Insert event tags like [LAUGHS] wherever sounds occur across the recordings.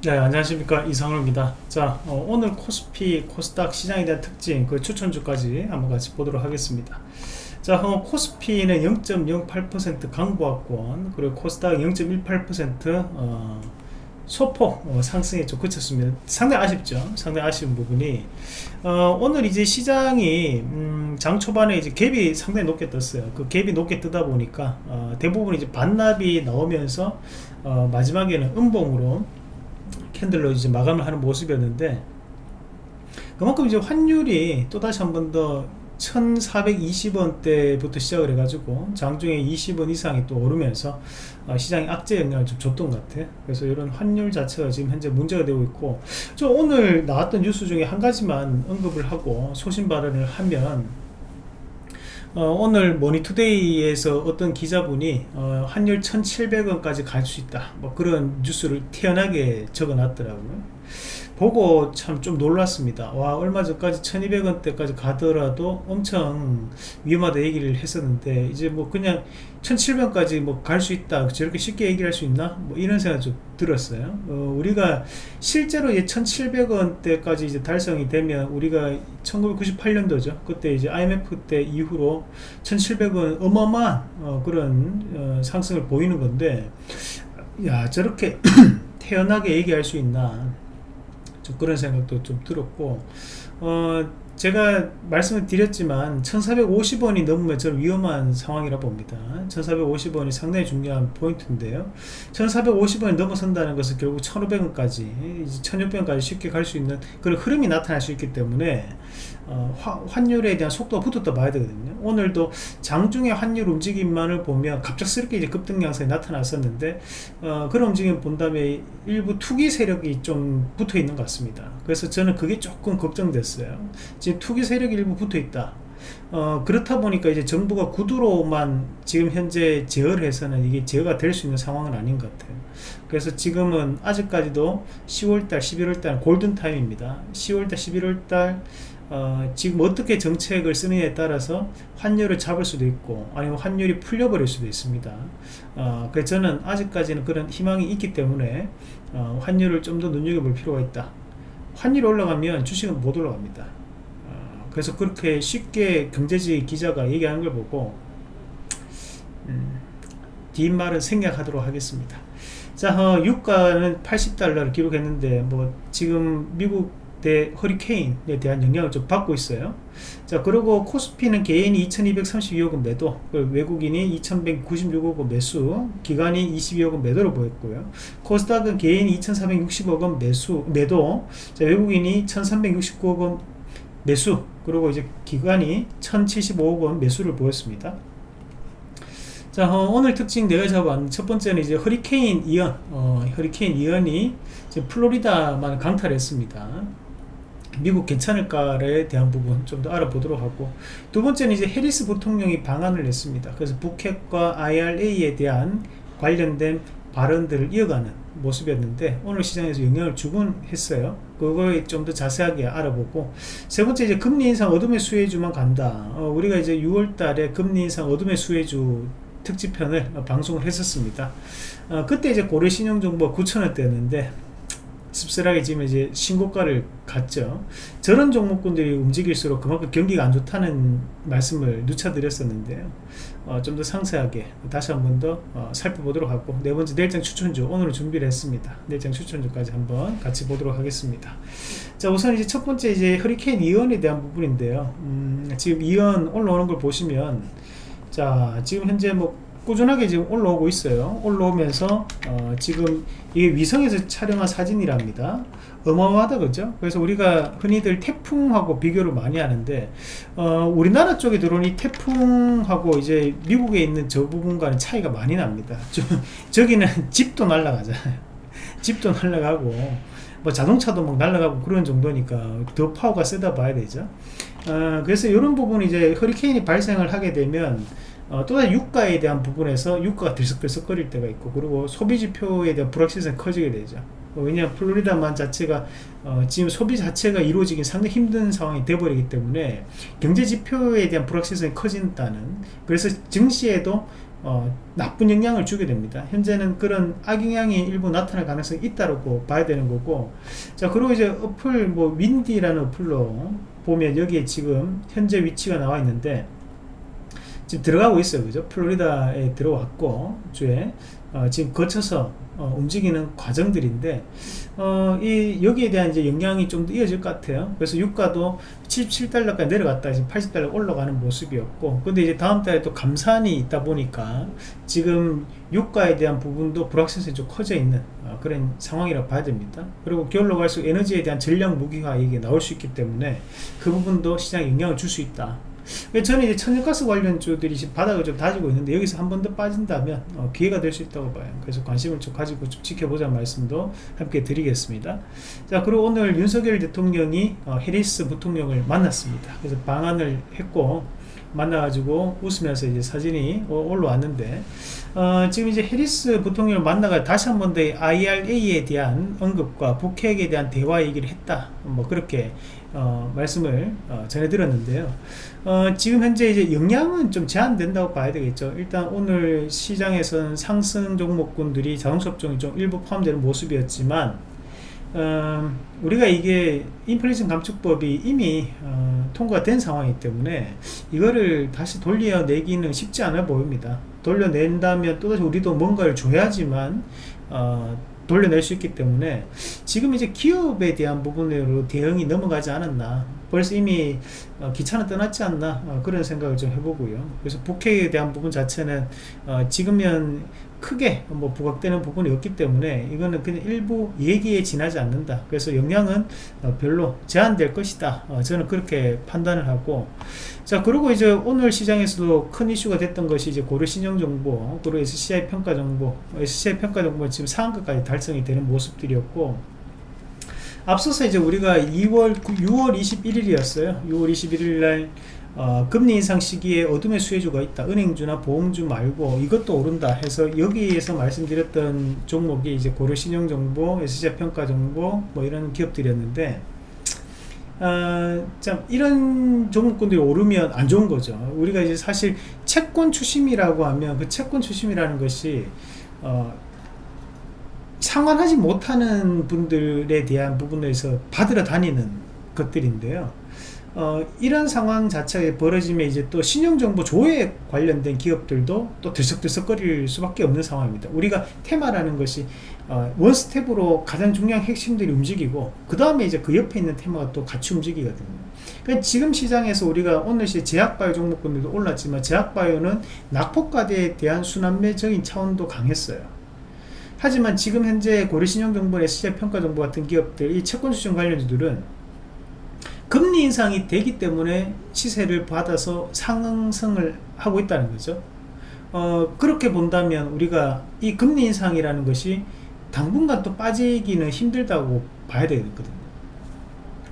네 안녕하십니까. 이상로입니다. 자 어, 오늘 코스피 코스닥 시장에 대한 특징 그 추천주까지 한번 같이 보도록 하겠습니다. 자 어, 코스피는 0.08% 강보합권 그리고 코스닥 0.18% 어, 소폭 어, 상승에 좀 그쳤습니다. 상당히 아쉽죠. 상당히 아쉬운 부분이 어, 오늘 이제 시장이 음, 장 초반에 이제 갭이 상당히 높게 떴어요. 그 갭이 높게 뜨다 보니까 어, 대부분 이제 반납이 나오면서 어, 마지막에는 음봉으로 캔들로 이제 마감을 하는 모습이었는데 그만큼 이제 환율이 또다시 한 번 더 1420원대부터 시작을 해가지고 장중에 20원 이상이 또 오르면서 어, 시장에 악재 영향을 좀 줬던 것 같아요. 그래서 이런 환율 자체가 지금 현재 문제가 되고 있고 저 오늘 나왔던 뉴스 중에 한 가지만 언급을 하고 소신 발언을 하면 어, 오늘 모니투데이에서 어떤 기자분이 어, 환율 1700원까지 갈 수 있다. 뭐 그런 뉴스를 태연하게 적어 놨더라고요 보고 참 좀 놀랐습니다. 와 얼마 전까지 1200원대까지 가더라도 엄청 위험하다 얘기를 했었는데 이제 뭐 그냥 1700원까지 뭐 갈 수 있다 저렇게 쉽게 얘기할 수 있나? 뭐 이런 생각 좀 들었어요. 어, 우리가 실제로 이 1700원대까지 이제 달성이 되면 우리가 1998년도죠. 그때 이제 IMF 때 이후로 1700원 어마어마한 어, 그런 어, 상승을 보이는 건데 야 저렇게 [CLEARS THROAT] 태연하게 얘기할 수 있나 좀 그런 생각도 좀 들었고 어 제가 말씀을 드렸지만 1450원이 넘으면 저는 위험한 상황이라 봅니다. 1450원이 상당히 중요한 포인트인데요. 1450원이 넘어선다는 것은 결국 1500원까지 1600원까지 쉽게 갈 수 있는 그런 흐름이 나타날 수 있기 때문에 어, 화, 환율에 대한 속도가 붙었다 봐야 되거든요. 오늘도 장중에 환율 움직임만을 보면 갑작스럽게 이제 급등 양상이 나타났었는데 어, 그런 움직임 본 다음에 일부 투기 세력이 좀 붙어 있는 것 같습니다. 그래서 저는 그게 조금 걱정됐어요 지금 투기 세력이 일부 붙어 있다. 어, 그렇다 보니까 이제 정부가 구두로만 지금 현재 제어를 해서는 이게 제어가 될 수 있는 상황은 아닌 것 같아요. 그래서 지금은 아직까지도 10월달 11월달 골든타임입니다. 10월달 11월달 어, 지금 어떻게 정책을 쓰느냐에 따라서 환율을 잡을 수도 있고 아니면 환율이 풀려버릴 수도 있습니다. 어, 그래서 저는 아직까지는 그런 희망이 있기 때문에 어, 환율을 좀 더 눈여겨볼 필요가 있다. 환율이 올라가면 주식은 못 올라갑니다. 어, 그래서 그렇게 쉽게 경제지 기자가 얘기하는 걸 보고 음, 뒷말은 생략하도록 하겠습니다. 자 어, 유가는 80달러를 기록했는데 뭐 지금 미국 대 허리케인에 대한 영향을 좀 받고 있어요. 자 그리고 코스피는 개인이 2232억원 매도 외국인이 2196억원 매수 기관이 22억원 매도를 보였고요. 코스닥은 개인이 2460억원 매수 매도 자, 외국인이 1369억원 매수 그리고 이제 기관이 1075억 원 매수를 보였습니다. 자 어, 오늘 특징 내가 잡아왔는 첫 번째는 이제 허리케인 이언 어, 허리케인 이언이 플로리다만 강탈했습니다. 미국 괜찮을까에 대한 부분 좀 더 알아보도록 하고 두 번째는 이제 해리스 부통령이 방안을 냈습니다. 그래서 북핵과 IRA에 대한 관련된 발언들을 이어가는 모습이었는데 오늘 시장에서 영향을 주곤 했어요 그걸 좀더 자세하게 알아보고. 세 번째 이제 금리 인상 어둠의 수혜주만 간다. 어, 우리가 이제 6월 달에 금리 인상 어둠의 수혜주 특집편을 방송을 했었습니다. 어, 그때 이제 고려 신용정보가 9천원대였는데 씁쓸하게 지금 이제 신고가를 갔죠. 저런 종목군들이 움직일수록 그만큼 경기가 안 좋다는 말씀을 누차 드렸었는데요 어, 좀 더 상세하게 다시 한 번 더 어, 살펴보도록 하고 네 번째 내일장 추천주 오늘 준비를 했습니다. 내일장 추천주까지 한번 같이 보도록 하겠습니다. 자 우선 이제 첫 번째 이제 허리케인 이언에 대한 부분인데요. 음, 지금 이언 올라오는 걸 보시면 자 지금 현재 뭐 꾸준하게 지금 올라오고 있어요. 올라오면서 어, 지금 이게 위성에서 촬영한 사진이랍니다. 어마어마하다 그죠? 그래서 우리가 흔히들 태풍하고 비교를 많이 하는데 어, 우리나라 쪽에 들어온 이 태풍하고 이제 미국에 있는 저 부분과는 차이가 많이 납니다. 저, 저기는 [LAUGHS] 집도 날아가잖아요. [LAUGHS] 집도 날아가고 뭐 자동차도 막 날아가고 그런 정도니까 더 파워가 세다 봐야 되죠. 어, 그래서 이런 부분 이제 허리케인이 발생을 하게 되면 어, 또다시 유가에 대한 부분에서 유가가 들썩들썩거릴 때가 있고 그리고 소비지표에 대한 불확실성이 커지게 되죠 어, 왜냐하면 플로리다만 자체가 어, 지금 소비 자체가 이루어지긴 상당히 힘든 상황이 돼버리기 때문에 경제 지표에 대한 불확실성이 커진다는 그래서 증시에도 어, 나쁜 영향을 주게 됩니다. 현재는 그런 악영향이 일부 나타날 가능성이 있다고 봐야 되는 거고 자 그리고 이제 어플 뭐 윈디라는 어플로 보면 여기에 지금 현재 위치가 나와 있는데 지금 들어가고 있어요 그죠 플로리다에 들어왔고 주에 어, 지금 거쳐서 어, 움직이는 과정들인데 어, 이 여기에 대한 이제 영향이 좀 더 이어질 것 같아요. 그래서 유가도 77달러까지 내려갔다 지금 80달러 올라가는 모습이었고, 근데 이제 다음 달에 또 감산이 있다 보니까 지금 유가에 대한 부분도 불확실성이 좀 커져 있는 어, 그런 상황이라고 봐야 됩니다. 그리고 겨울로 갈수록 에너지에 대한 전략 무기화 이게 나올 수 있기 때문에 그 부분도 시장에 영향을 줄 수 있다. 저는 이제 천연가스 관련주들이 지금 바닥을 좀 다지고 있는데 여기서 한 번 더 빠진다면 어, 기회가 될 수 있다고 봐요. 그래서 관심을 좀 가지고 좀 지켜보자 말씀도 함께 드리겠습니다. 자 그리고 오늘 윤석열 대통령이 어, 해리스 부통령을 만났습니다. 그래서 방한을 했고 만나가지고 웃으면서 이제 사진이 올라왔는데 어, 지금 이제 해리스 부통령을 만나가 다시 한 번 더 IRA에 대한 언급과 북핵에 대한 대화 얘기를 했다. 뭐 그렇게 어, 말씀을 어, 전해드렸는데요. 어, 지금 현재 이제 영향은 좀 제한된다고 봐야 되겠죠. 일단 오늘 시장에서는 상승 종목군들이 자동차 업종이 좀 일부 포함되는 모습이었지만 어, 우리가 이게 인플레이션 감축법이 이미 어, 통과된 상황이기 때문에 이거를 다시 돌려내기는 쉽지 않아 보입니다. 돌려낸다면 또다시 우리도 뭔가를 줘야지만 어, 돌려낼 수 있기 때문에 지금 이제 기업에 대한 부분으로 대응이 넘어가지 않았나 벌써 이미 어, 기차는 떠났지 않나 어, 그런 생각을 좀 해보고요. 그래서 북핵에 대한 부분 자체는 어, 지금은 크게 뭐 부각되는 부분이 없기 때문에 이거는 그냥 일부 얘기에 지나지 않는다. 그래서 영향은 어, 별로 제한될 것이다. 어, 저는 그렇게 판단을 하고. 자 그리고 이제 오늘 시장에서도 큰 이슈가 됐던 것이 이제 고려 신용 정보 그리고 SCI 평가 정보 SCI 평가 정보 지금 상한가까지 달성이 되는 모습들이었고 앞서서 이제 우리가 2월 6월 21일이었어요 6월 21일 날 어, 금리 인상 시기에 어둠의 수혜주가 있다. 은행주나 보험주 말고 이것도 오른다 해서 여기에서 말씀드렸던 종목이 이제 고려신용정보, SCI 평가정보 뭐 이런 기업들이었는데 어, 참 이런 종목군들이 오르면 안 좋은 거죠. 우리가 이제 사실 채권 추심이라고 하면 그 채권 추심이라는 것이 어, 상환하지 못하는 분들에 대한 부분에서 받으러 다니는 것들인데요. 어, 이런 상황 자체에 벌어지면 이제 또 신용정보 조회 관련된 기업들도 또 들썩들썩거릴 수밖에 없는 상황입니다. 우리가 테마라는 것이 어, 원스텝으로 가장 중요한 핵심들이 움직이고 그 다음에 이제 그 옆에 있는 테마가 또 같이 움직이거든요. 그러니까 지금 시장에서 우리가 오늘 시 제약바이오 종목군들도 올랐지만 제약바이오는 낙폭과대에 대한 순환매적인 차원도 강했어요. 하지만 지금 현재 고려신용정보, SCI평가정보 같은 기업들, 이 채권수준 관련주들은 금리 인상이 되기 때문에 시세를 받아서 상승을 하고 있다는 거죠. 어, 그렇게 본다면 우리가 이 금리 인상이라는 것이 당분간 또 빠지기는 힘들다고 봐야 되거든요.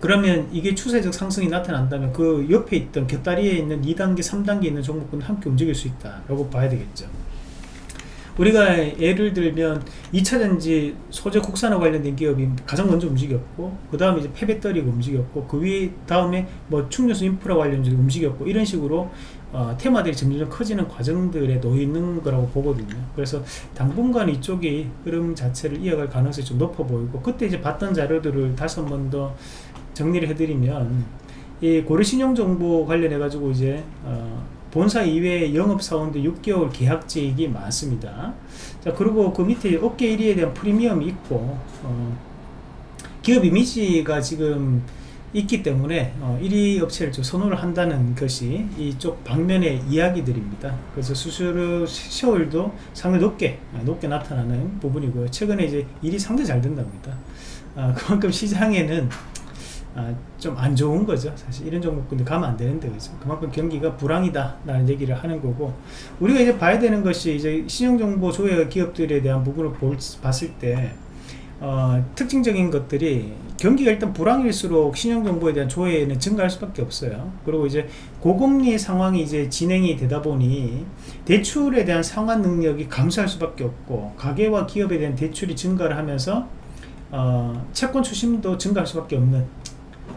그러면 이게 추세적 상승이 나타난다면 그 옆에 있던 곁다리에 있는 2단계, 3단계 있는 종목군은 함께 움직일 수 있다 라고 봐야 되겠죠. 우리가 예를 들면 2차전지 소재 국산화 관련된 기업이 가장 먼저 움직였고 그 다음에 이제 폐배터리가 움직였고 그위 다음에 뭐 충전소 인프라 관련주도 움직였고 이런 식으로 어, 테마들이 점점 커지는 과정들에 놓여 있는 거라고 보거든요. 그래서 당분간 이쪽이 흐름 자체를 이어갈 가능성이 좀 높아 보이고 그때 이제 봤던 자료들을 다시 한 번 더 정리를 해드리면 이 고려신용정보 관련해 가지고 이제 어, 본사 이외에 영업사원들 6개월 계약직이 많습니다. 자, 그리고 그 밑에 업계 1위에 대한 프리미엄이 있고, 어, 기업 이미지가 지금 있기 때문에 어, 1위 업체를 좀 선호를 한다는 것이 이쪽 방면의 이야기들입니다. 그래서 수수료 시월도 상당히 높게 아, 높게 나타나는 부분이고요. 최근에 이제 일이 상당히 잘 된답니다. 아, 그만큼 시장에는 아, 좀 안 좋은 거죠. 사실 이런 종목군들 가면 안 되는데 그죠. 그만큼 경기가 불황이다 라는 얘기를 하는 거고 우리가 이제 봐야 되는 것이 이제 신용정보 조회 기업들에 대한 부분을 볼, 봤을 때 어, 특징적인 것들이 경기가 일단 불황일수록 신용정보에 대한 조회는 증가할 수밖에 없어요. 그리고 이제 고금리 상황이 이제 진행이 되다 보니 대출에 대한 상환 능력이 감소할 수밖에 없고 가계와 기업에 대한 대출이 증가를 하면서 어, 채권 추심도 증가할 수밖에 없는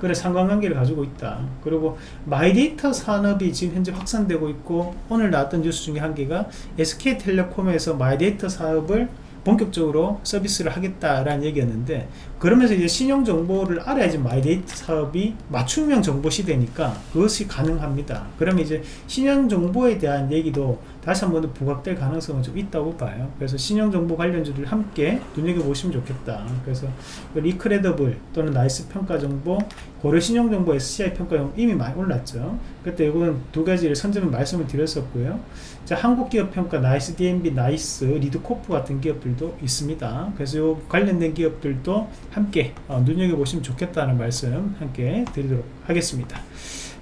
그런 상관관계를 가지고 있다. 그리고 마이데이터 산업이 지금 현재 확산되고 있고 오늘 나왔던 뉴스 중에 한 개가 SK텔레콤에서 마이데이터 사업을 본격적으로 서비스를 하겠다라는 얘기였는데 그러면서 이제 신용 정보를 알아야지 마이데이터 사업이 맞춤형 정보 시대니까 그것이 가능합니다. 그러면 이제 신용 정보에 대한 얘기도 다시 한 번 더 부각될 가능성은 좀 있다고 봐요. 그래서 신용 정보 관련주들 함께 눈여겨 보시면 좋겠다. 그래서 이크레더블 또는 나이스 평가 정보, 고려 신용 정보 SCI 평가 정보 이미 많이 올랐죠. 그때 이거는 두 가지를 선점을 말씀을 드렸었고요. 자, 한국 기업 평가 나이스 DNB, 나이스 리드 코프 같은 기업들도 있습니다. 그래서 요 관련된 기업들도 함께 어, 눈여겨보시면 좋겠다는 말씀 함께 드리도록 하겠습니다.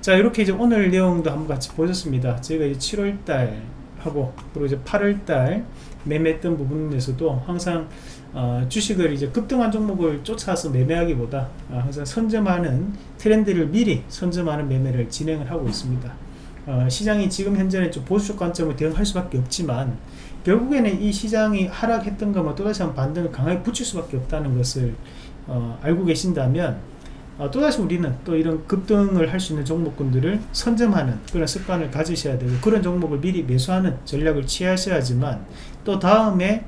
자, 이렇게 이제 오늘 내용도 한번 같이 보셨습니다. 저희가 이제 7월달 하고, 그리고 이제 8월달 매매했던 부분에서도 항상 어, 주식을 이제 급등한 종목을 쫓아서 매매하기보다 어, 항상 선점하는 트렌드를 미리 선점하는 매매를 진행을 하고 있습니다. 어, 시장이 지금 현재는 좀 보수적 관점을 대응할 수밖에 없지만 결국에는 이 시장이 하락했던 것만 또다시 한번 반등을 강하게 붙일 수밖에 없다는 것을 어, 알고 계신다면 어, 또다시 우리는 또 이런 급등을 할 수 있는 종목군들을 선점하는 그런 습관을 가지셔야 되고 그런 종목을 미리 매수하는 전략을 취하셔야지만 또 다음에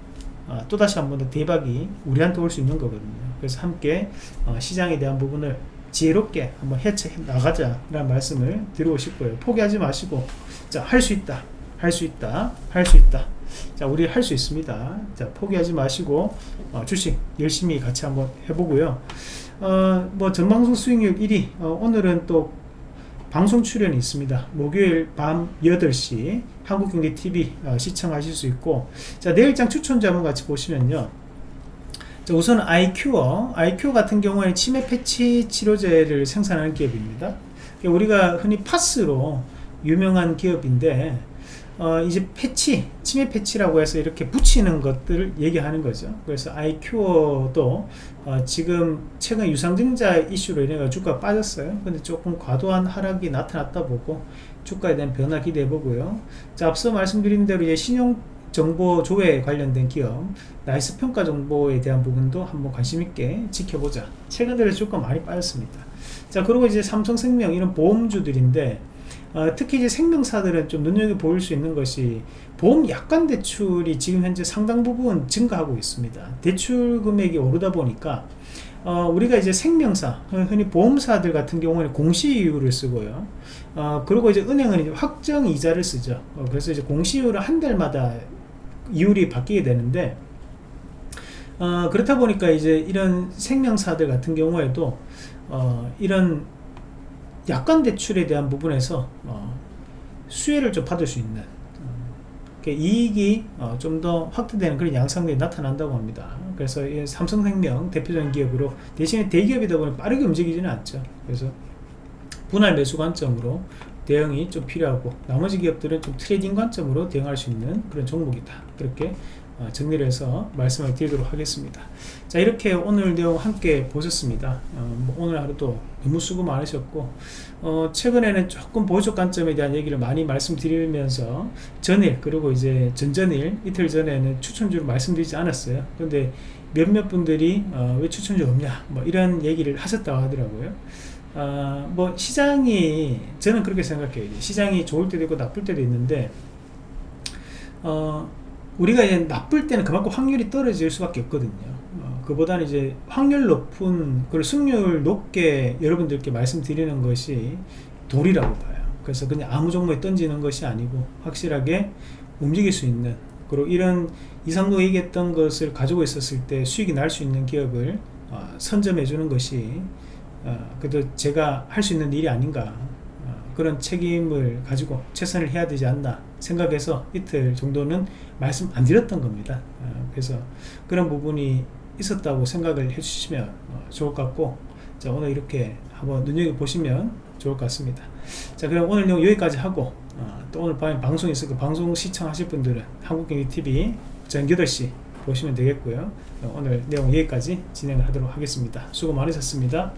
어, 또다시 한 번 더 대박이 우리한테 올 수 있는 거거든요. 그래서 함께 어, 시장에 대한 부분을 지혜롭게 한번 해체 나가자 라는 말씀을 드리고 싶고요. 포기하지 마시고 자 할 수 있다, 할 수 있다, 할 수 있다. 자 우리 할 수 있습니다. 자 포기하지 마시고 어, 주식 열심히 같이 한번 해보고요. 어, 뭐 전방송 수익률 1위 어, 오늘은 또 방송 출연이 있습니다. 목요일 밤 8시 한국경제TV 어, 시청하실 수 있고 자 내일장 추천자 한번 같이 보시면요. 우선 아이큐어, 아이큐어 같은 경우에는 치매 패치 치료제를 생산하는 기업입니다. 우리가 흔히 파스로 유명한 기업인데 어, 이제 패치, 치매 패치라고 해서 이렇게 붙이는 것들을 얘기하는 거죠. 그래서 아이큐어도 어, 지금 최근 유상증자 이슈로 인해 주가가 빠졌어요. 근데 조금 과도한 하락이 나타났다 보고 주가에 대한 변화 기대해 보고요. 자, 앞서 말씀드린 대로 이제 신용 정보 조회 관련된 기업 나이스 평가 정보에 대한 부분도 한번 관심 있게 지켜보자 최근 들어 주가 많이 빠졌습니다 자 그리고 이제 삼성생명 이런 보험주들인데 어, 특히 이제 생명사들은 좀 눈여겨볼 수 있는 것이 보험 약관 대출이 지금 현재 상당 부분 증가하고 있습니다 대출 금액이 오르다 보니까 어, 우리가 이제 생명사, 흔히 보험사들 같은 경우에는 공시이율을 쓰고요. 어, 그리고 이제 은행은 이제 확정 이자를 쓰죠. 어, 그래서 이제 공시이율을 한 달마다 이율이 바뀌게 되는데 어, 그렇다 보니까 이제 이런 생명사들 같은 경우에도 어, 이런 약관 대출에 대한 부분에서 어, 수혜를 좀 받을 수 있는 어, 이익이 어, 좀더 확대되는 그런 양상들이 나타난다고 합니다. 그래서 삼성생명 대표적인 기업으로 대신에 대기업이다 보니 빠르게 움직이지는 않죠. 그래서 분할 매수 관점으로 대응이 좀 필요하고 나머지 기업들은 좀 trading 관점으로 대응할 수 있는 그런 종목이다. 그렇게 어, 정리를 해서 말씀을 드리도록 하겠습니다. 자 이렇게 오늘 내용 함께 보셨습니다. 어, 뭐 오늘 하루도 너무 수고 많으셨고 어, 최근에는 조금 보조 관점에 대한 얘기를 많이 말씀드리면서 전일 그리고 이제 전전일 이틀 전에는 추천주를 말씀드리지 않았어요. 근데 몇몇 분들이 어, 왜 추천주 없냐 뭐 이런 얘기를 하셨다고 하더라고요 어, 뭐 시장이 저는 그렇게 생각해요. 시장이 좋을 때도 있고 나쁠 때도 있는데 어, 우리가 이제 나쁠 때는 그만큼 확률이 떨어질 수밖에 없거든요. 어, 그보다는 이제 확률 높은 그리고 승률 높게 여러분들께 말씀드리는 것이 도리라고 봐요. 그래서 그냥 아무 종목에 던지는 것이 아니고 확실하게 움직일 수 있는 그리고 이런 이상도 얘기했던 것을 가지고 있었을 때 수익이 날 수 있는 기업을 어, 선점해 주는 것이 어, 그래도 제가 할 수 있는 일이 아닌가 어, 그런 책임을 가지고 최선을 해야 되지 않나 생각해서 이틀 정도는 말씀 안 드렸던 겁니다. 어, 그래서 그런 부분이 있었다고 생각을 해주시면 어, 좋을 것 같고 자 오늘 이렇게 한번 눈여겨보시면 좋을 것 같습니다. 자 그럼 오늘 내용 여기까지 하고 어, 또 오늘 밤에 방송 있을 그 방송 시청하실 분들은 한국경제TV 저녁 8시 보시면 되겠고요. 오늘 내용 여기까지 진행을 하도록 하겠습니다. 수고 많으셨습니다